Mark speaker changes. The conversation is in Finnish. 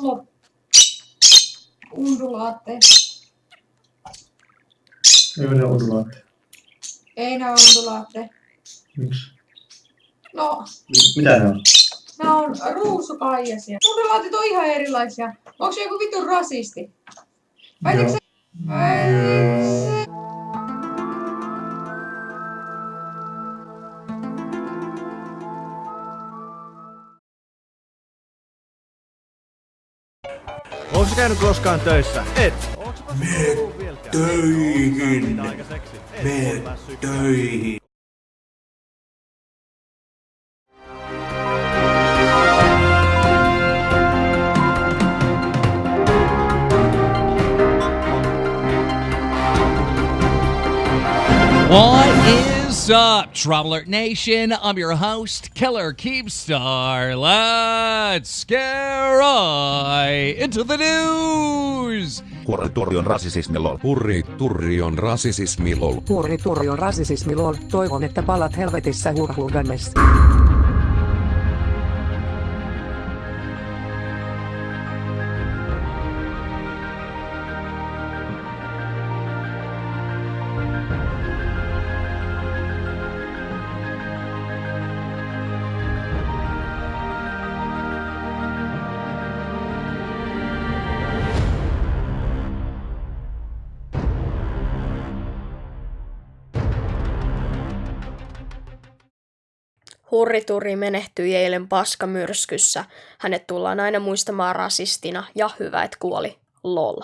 Speaker 1: mulla undulaatteja.
Speaker 2: Ei ole undulaatteja.
Speaker 1: Ei nää undulaatteja.
Speaker 2: Miksi?
Speaker 1: No,
Speaker 2: Mi- Mitä ne on?
Speaker 1: nää on ruusukaijasia. Undulaatit on ihan erilaisia. Onko se joku vitun rasisti? Väitätkö
Speaker 2: Joo.
Speaker 1: se? Ai,
Speaker 3: Onko käynyt koskaan töissä? Et. Mene
Speaker 4: töihin. Mene töihin.
Speaker 5: What is up, Traveler Nation? I'm your host, Killer Keepstar. Let's get right into the news.
Speaker 6: Hurri turri on rasisismi lol.
Speaker 7: Hurri turri on rasisismi lol.
Speaker 8: Hurri turri on rasisismi lol. Toivon, että palat helvetissä hurhugannes.
Speaker 9: Hurrituri menehtyi eilen paskamyrskyssä. Hänet tullaan aina muistamaan rasistina ja hyvä, että kuoli. Lol.